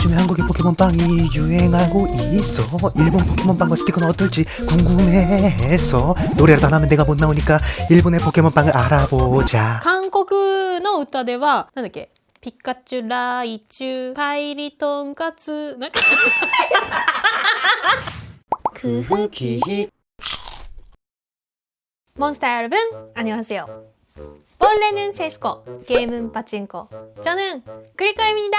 요즘에 한국의 포켓몬빵이 유행하고 있어 일본 포켓몬빵과 스티커는 어떨지 궁금해서 노래를 안 하면 내가 못 나오니까 일본의 포켓몬빵을 알아보자 韓国の歌ではなんだっけピカチュライチュパイリトンカツなんか 그흐기 몬스터 여러분 안녕하세요 원래는 세스코 게임은 파친코 저는 크리코입니다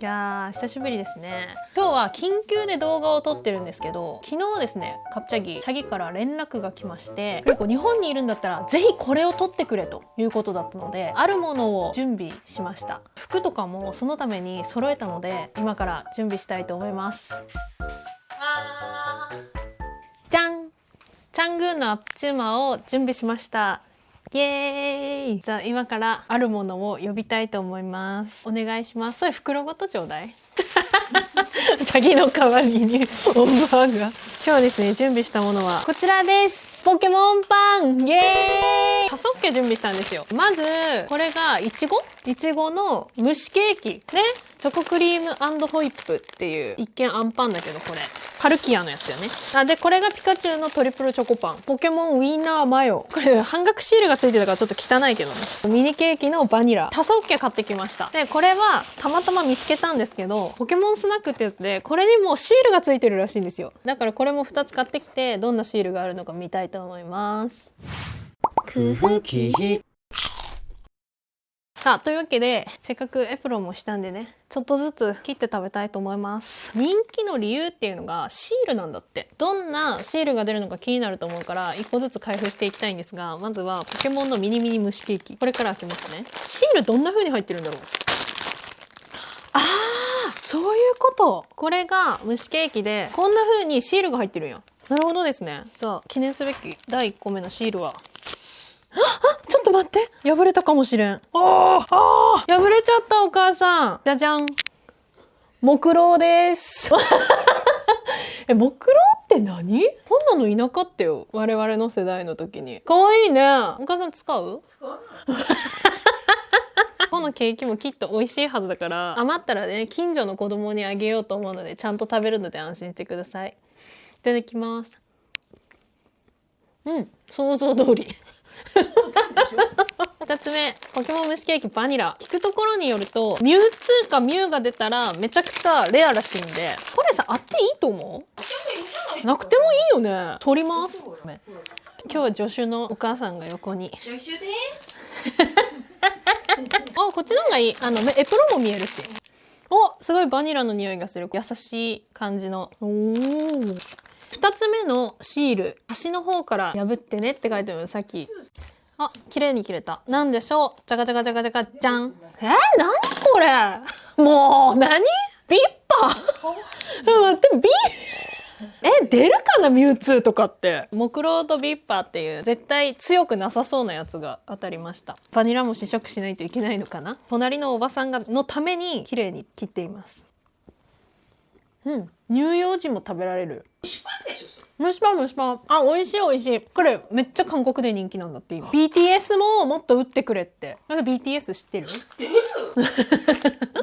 いやー久しぶりですね今日は緊急で動画を撮ってるんですけど昨日ですねカプチャギチャギから連絡が来ましてクリコ日本にいるんだったらぜひこれを撮ってくれということだったのであるものを準備しました服とかもそのために揃えたので今から準備したいと思います ングーのアップチューマーを準備しました。イエーイ。じゃあ今からあるものを呼びたいと思います。お願いします。それ袋ごとちょうだい。チャギの代わりにオンバーガー今日ですね準備したものはこちらです。ポケモンパン。イエーイ。カソッケ準備したんですよ。まずこれがいちごいちごの蒸しケーキ。ねチョコクリームホイップっていう一見アンパンだけどこれ。パルキアのやつよね。あでこれがピカチュウのトリプルチョコパン。ポケモンウィンナーマヨ。これ半額シールがついてたからちょっと汚いけどね。ミニケーキのバニラ。多層系買ってきました。でこれはたまたま見つけたんですけどポケモンスナックってやつでこれにもシールがついてるらしいんですよ。だからこれも2つ買ってきてどんなシールがあるのか見たいと思います。さあというわけでせっかくエプロンもしたんでねちょっとずつ切って食べたいと思います。人気の理由っていうのがシールなんだって。どんなシールが出るのか気になると思うから1個ずつ開封していきたいんですがまずはポケモンのミニミニ蒸しケーキ。これから開けますね。シールどんな風に入ってるんだろう？あーそういうこと。これが蒸しケーキでこんな風にシールが入ってるんやなるほどですね。じゃあ記念すべき第1個目のシールは待って。破れたかもしれん。あーあー。破れちゃったお母さん。じゃじゃん。木狼です。え木狼って何？こんなのいなかったよ。我々の世代の時に。可愛いね。お母さん使う？このケーキもきっと美味しいはずだから。余ったらね近所の子供にあげようと思うのでちゃんと食べるので安心してください。いただきます。うん。想像通り。2つ目ポケモン蒸しケーキバニラ。聞くところによるとミュウツーかミュウが出たらめちゃくちゃレアらしいんで。これさあっていいと思う？なくてもいいよね。取ります。今日は助手のお母さんが横に。助手です。あこっちの方がいい。あのエプロンも見えるし。おすごいバニラの匂いがする優しい感じの。お2つ目のシール。端の方から破ってねって書いてあるさっきあ綺麗に切れた。なんでしょう？じゃがじゃがじゃがじゃがじゃんえー、何これ？もう何？ビッパ？ー待ってビえ出るかな？ミュウツーとかって。木狼とビッパーっていう絶対強くなさそうなやつが当たりました。バニラも試食しないといけないのかな？隣のおばさんがのために綺麗に切っていますうん。乳幼児も食べられる。蒸しパンでしょ。それ。蒸しパン蒸しパンあ美味しい美味しい。これめっちゃ韓国で人気なんだって今。BTS ももっと打ってくれって。なんか BTS 知ってる？出る。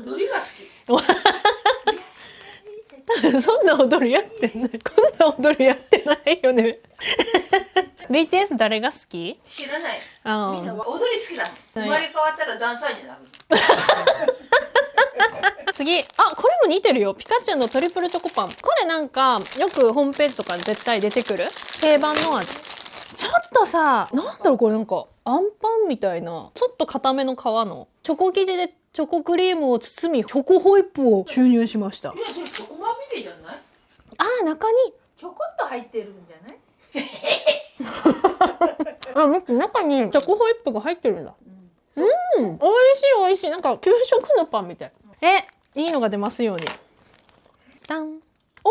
踊りが好 そんな踊りやってない。こんな踊りやってないよね。BTS 誰が好き？き。知らない。あみんな踊り好きだ。生まれ変わったらダンサーになる。次。あこれも似てるよ。ピカチュウのトリプルチョコパン。これなんかよくホームページとかで絶対出てくる？定番の味。ちょっとさなんだろうこれなんか。アンパンみたいな。ちょっと固めの皮の。チョコ生地でチョコクリームを包みチョコホイップを注入しました。いや、それチョコまみれじゃない？あー中に。ちょこっと入ってるんじゃない？あ待って中にチョコホイップが入ってるんだ。うん、美味しい美味しい。なんか給食のパンみたいえいいのが出ますように。ダン。お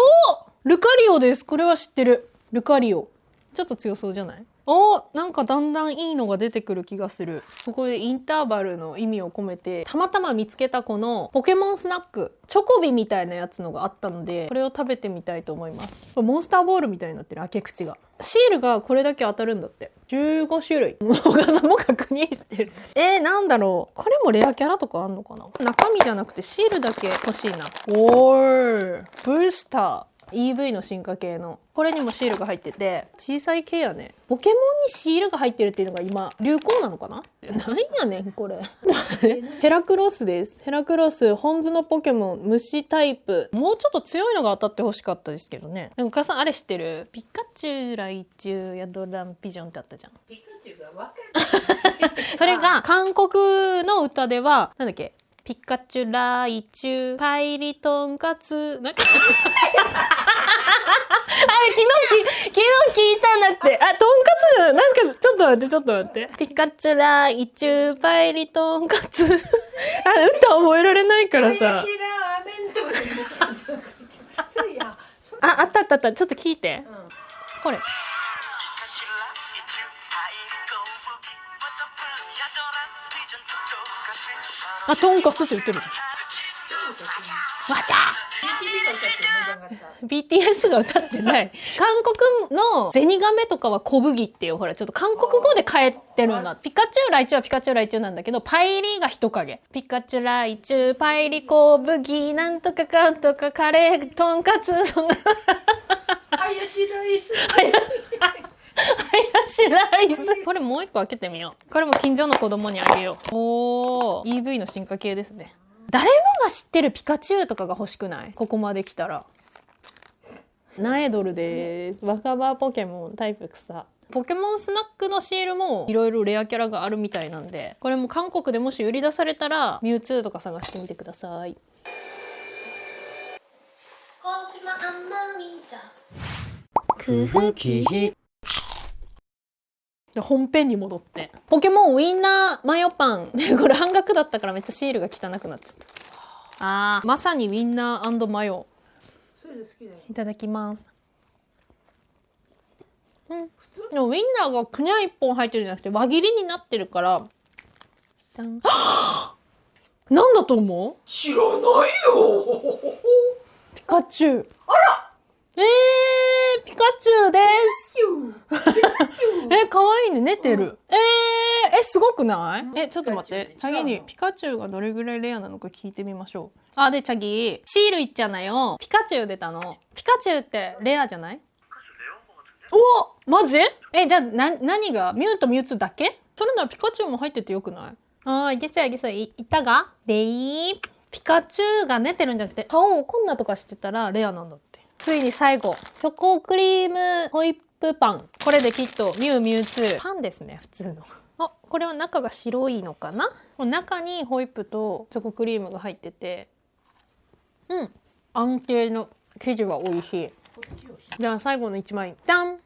ルカリオです。これは知ってる。ルカリオ。ちょっと強そうじゃない？あおなんかだんだんいいのが出てくる気がする。ここでインターバルの意味を込めてたまたま見つけたこのポケモンスナックチョコビみたいなやつのがあったのでこれを食べてみたいと思います。モンスターボールみたいになってる開け口が。シールがこれだけ当たるんだって。15種類。お母さんも確認してる。えー、なんだろう。これもレアキャラとかあんのかな？中身じゃなくてシールだけ欲しいな。おー。ブースター EV の進化系の。これにもシールが入ってて小さい系やね。ポケモンにシールが入ってるっていうのが今流行なのかな？なんやねんこれ。ヘラクロスです。ヘラクロス本図のポケモン虫タイプ。もうちょっと強いのが当たってほしかったですけどね。でもお母さんあれ知ってる？ピカチュウライチュウやドランピジョンってあったじゃん。ピカチュウが若い それが韓国の歌ではなんだっけ？ピカチュウライチュウパイリトンカツ。なんか。あれ昨日き昨日聞いたんだって。あとんかつ？なんかちょっと待ってちょっと待って。ピカチュウライチュウパイリトンカツ。あ歌覚えられないからさ。ああったあったあった。ちょっと聞いて。うん。これあとんかつって言ってる。わちゃ BTS が歌ってない。韓国のゼニガメとかは小麦っていうほらちょっと韓国語で変えてるんだピカチュウライチュウはピカチュウライチュウなんだけどパイリーが人影。ピカチュウライチュウパイリ小麦なんとかかんとかカレーとんかつそんな。林ライス ハヤシライスこれもう一個開けてみよう。これも近所の子供にあげよう。おー。EV の進化系ですね。誰もが知ってるピカチュウとかが欲しくない？ここまで来たら。ナエドルです。若葉ポケモンタイプ草。ポケモンスナックのシールもいろいろレアキャラがあるみたいなんで。これも韓国でもし売り出されたらミュウツーとか探してみてください。空気で本編に戻って。ポケモンウインナーマヨパン。これ半額だったからめっちゃシールが汚くなっちゃった。あー。まさにウインナーマヨ。いうの好きだよ。いただきます。うん。でもウインナーがくにゃ一本入ってるんじゃなくて輪切りになってるから。なんだと思う？知らないよ。ピカチュウ。あら！えー、ピカチュウです。え、可愛いね、寝てる。えー、え、すごくない？え、ちょっと待って。チュウ次にピカチュウがどれぐらいレアなのか聞いてみましょう。あ、で、次、シールいっちゃなよ。ピカチュウ出たの。ピカチュウってレアじゃない？おマジ？え、じゃあ、な、何が？ミュウとミュウツーだけ？それならピカチュウも入っててよくない？あー、いけそういけそうい、いたが？でーピカチュウが寝てるんじゃなくて、顔をこんなとかしてたらレアなんだって。ついに最後。チョコクリームホイップパン。これできっとミュウミュウツー。パンですね、普通の。あ、これは中が白いのかな？中にホイップとチョコクリームが入ってて、うん。安定の生地は美味しい。じゃあ最後の1枚。ダン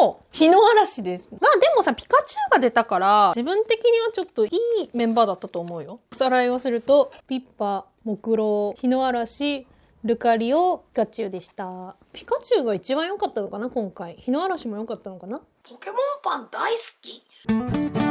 おお日の嵐です。まあでもさ、ピカチュウが出たから、自分的にはちょっといいメンバーだったと思うよ。おさらいをすると、ピッパ、木狼、日の嵐、ルカリオ、ピカチュウでした。ピカチュウが一番良かったのかな、今回。日の嵐も良かったのかなポケモンパン大好き